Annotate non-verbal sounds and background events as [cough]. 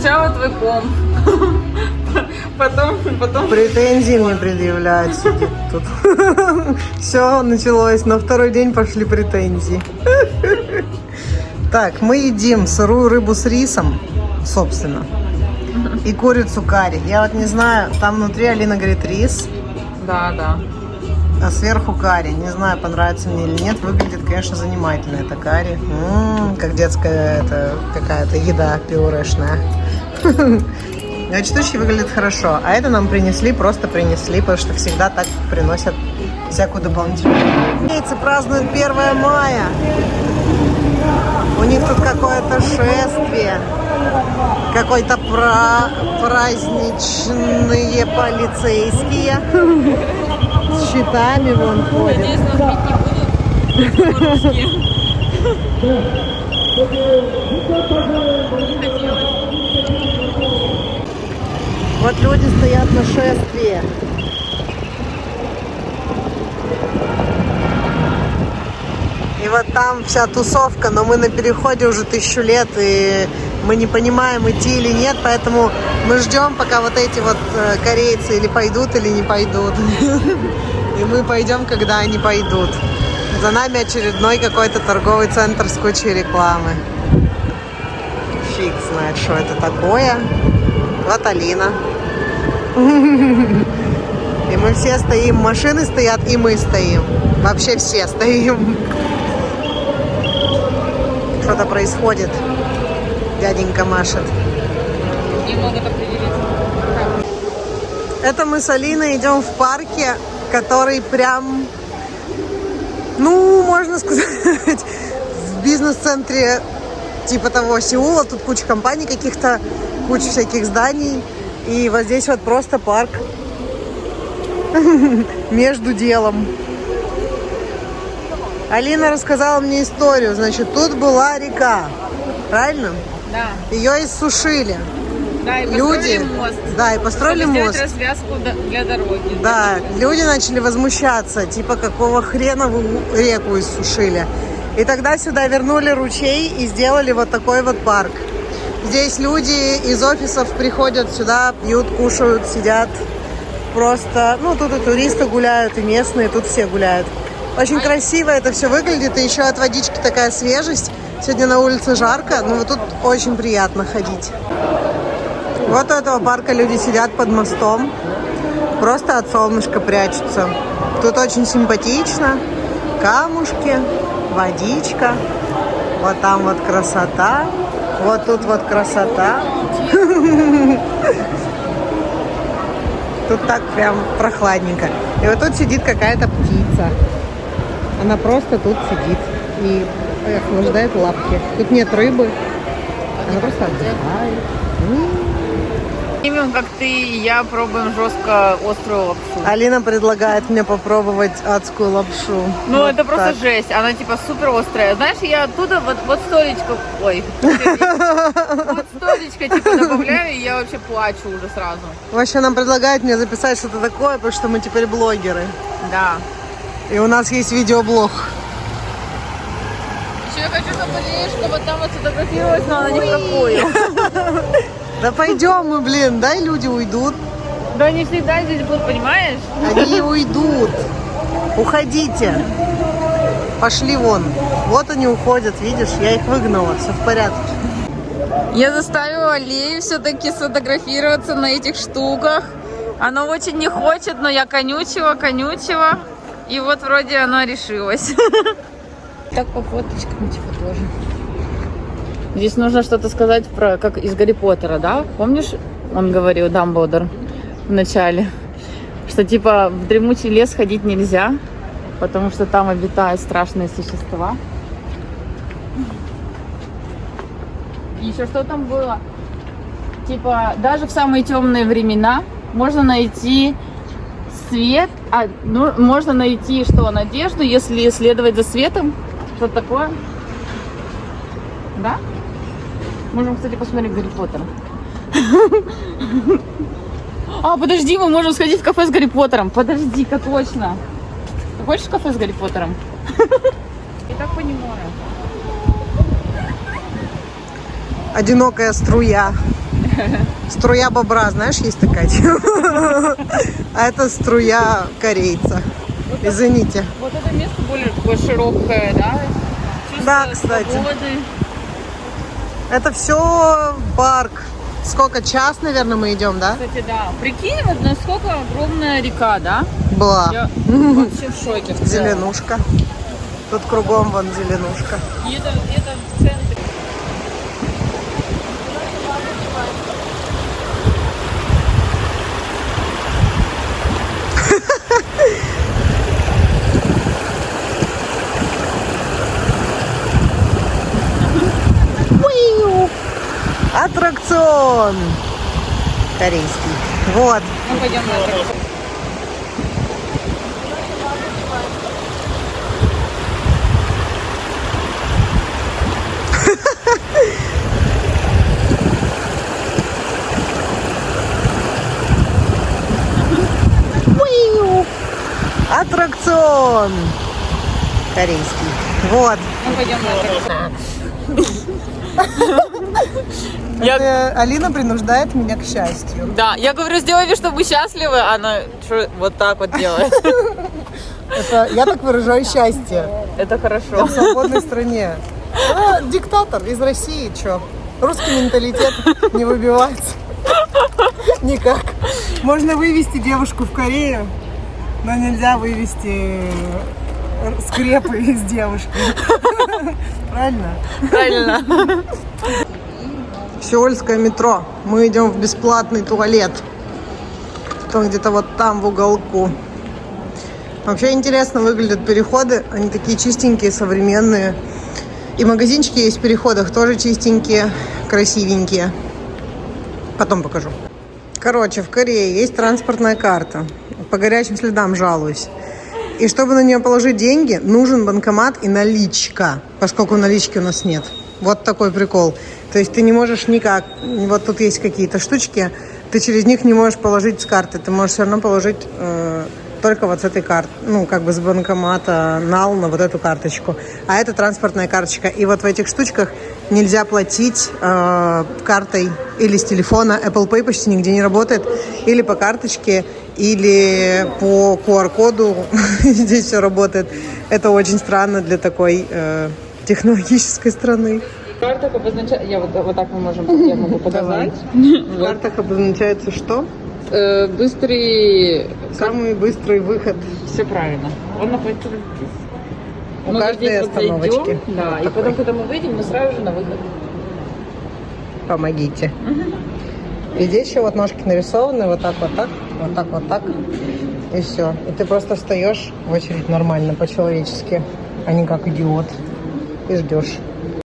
Сначала твой комп. [laughs] Потом, потом... Претензии мне предъявляют, сидит тут. [laughs] Все, началось. На второй день пошли претензии. [laughs] Так, мы едим сырую рыбу с рисом, собственно, и курицу карри. Я вот не знаю, там внутри Алина говорит рис, Да, да. а сверху карри. Не знаю, понравится мне или нет. Выглядит, конечно, занимательно это карри. М, как детская это какая-то еда пюрешная. [laughs] Но штучки выглядят хорошо. А это нам принесли, просто принесли, потому что всегда так приносят всякую дополнительную. Яйцы празднуют 1 мая. У них тут какое-то шествие. Какой-то пра праздничные полицейские. С щитами вон ходят. Надеюсь, нас бить не будут. [laughs] Вот люди стоят на шествии. И вот там вся тусовка, но мы на переходе уже тысячу лет, и мы не понимаем, идти или нет, поэтому мы ждем, пока вот эти вот э, корейцы или пойдут, или не пойдут. [laughs] И мы пойдем, когда они пойдут. За нами очередной какой-то торговый центр с кучей рекламы. Фиг знает, что это такое. Вот Алина. И мы все стоим, машины стоят, и мы стоим. Вообще все стоим. Что-то происходит. Дяденька машет. Это мы с Алиной идем в парке, который прям, ну, можно сказать, в бизнес-центре типа того Сеула. Тут куча компаний каких-то, куча всяких зданий. И вот здесь вот просто парк [laughs] между делом. Алина рассказала мне историю. Значит, тут была река, правильно? Да. Ее иссушили. Да, и Люди, мост. да, и построили чтобы мост. развязку для дороги. Да, люди начали возмущаться, типа какого хрена вы реку иссушили. И тогда сюда вернули ручей и сделали вот такой вот парк. Здесь люди из офисов приходят сюда, пьют, кушают, сидят. Просто, ну, тут и туристы гуляют, и местные, тут все гуляют. Очень красиво это все выглядит, и еще от водички такая свежесть. Сегодня на улице жарко, но вот тут очень приятно ходить. Вот у этого парка люди сидят под мостом, просто от солнышка прячутся. Тут очень симпатично. Камушки, водичка. Вот там вот красота. Вот тут вот красота. Тут так прям прохладненько. И вот тут сидит какая-то птица. Она просто тут сидит и охлаждает лапки. Тут нет рыбы. Она просто отдыхает. М. Именно как ты и я пробуем жестко острую лапшу. Алина предлагает мне попробовать адскую лапшу. Ну, Вот это просто так. жесть. Она типа супер острая. Знаешь, я оттуда вот, вот столечко... Ой. Вот столечко типа добавляю, и я вообще плачу уже сразу. Вообще нам предлагают мне записать что-то такое, потому что мы теперь блогеры. Да. И у нас есть видеоблог. Еще я хочу, чтобы Лешка вот там вот сфотографировалась, но она ни в какую. [laughs] Да пойдем мы, блин, дай люди уйдут. Да они всегда здесь будут, понимаешь? Они уйдут. Уходите. Пошли вон. Вот они уходят, видишь, я их выгнала, все в порядке. Я заставила Лею все-таки сфотографироваться на этих штуках. Она очень не хочет, но я конючила, конючила. И вот вроде она решилась. [laughs] Так по фоточкам типа тоже. Здесь нужно что-то сказать про, как из Гарри Поттера, да? Помнишь, он говорил, Дамблдор, в начале, что типа в дремучий лес ходить нельзя, потому что там обитают страшные существа. Еще что там было? Типа, даже в самые темные времена можно найти свет, а, ну, можно найти что, надежду, если следовать за светом. Что такое? Да? Можем, кстати, посмотреть Гарри Поттера. [laughs] А, подожди, мы можем сходить в кафе с Гарри Поттером. Подожди-ка, точно. Ты хочешь в кафе с Гарри Поттером? [laughs] Я так понимаю. Одинокая струя. Струя бобра, знаешь, есть такая? [laughs] А это струя корейца. Извините. Вот это место более такое широкое, да? Чувство Да, кстати. свободы. Это все парк. Сколько? Час, наверное, мы идем, да? Кстати, да. Прикинь, вот насколько огромная река, да? Была. Я [laughs] вообще в шоке. в. Зеленушка. Тут кругом вон зеленушка. И это, это в центре. Аттракцион корейский. Вот. Мы пойдем на. Уиу! Аттракцион корейский. Вот. Мы пойдем на это. [laughs] Я- Это Алина принуждает меня к счастью. Да, я говорю, сделай вид, что мы счастливы, а она вот так вот делает. Это, я так выражаю счастье. Это Я хорошо. в свободной стране. А, диктатор из России, чё? Русский менталитет не выбивается. Никак. Можно вывести девушку в Корею, но нельзя вывести э, скрепы из девушки. Правильно? Правильно. Сеульское метро. Мы идем в бесплатный туалет. Он где-то вот там в уголку. Вообще интересно выглядят переходы. Они такие чистенькие, современные. И магазинчики есть в переходах тоже чистенькие, красивенькие. Потом покажу. Короче, в Корее есть транспортная карта. По горячим следам жалуюсь. И чтобы на нее положить деньги, нужен банкомат и наличка, поскольку налички у нас нет. Вот такой прикол. То есть ты не можешь никак, вот тут есть какие-то штучки, ты через них не можешь положить с карты, ты можешь все равно положить э, только вот с этой карты, ну, как бы с банкомата нал на вот эту карточку. А это транспортная карточка. И вот в этих штучках нельзя платить э, картой или с телефона. Apple Pay почти нигде не работает. Или по карточке, или по QR-коду. [laughs] Здесь все работает. Это очень странно для такой э, технологической страны. Карта обозначает... Я вот, вот так мы можем, я могу показать. В картах обозначается что? Э, Быстрый... Самый быстрый выход. Все правильно. Он находится вот здесь. У Мы каждой здесь вот остановочки. зайдем, Да, Вот и потом, когда мы выйдем, мы сразу же на выход. Помогите. И здесь еще вот ножки нарисованы, вот так, вот так, вот так, вот так. И все. И ты просто встаешь в очередь нормально, по-человечески, а не как идиот. И ждешь.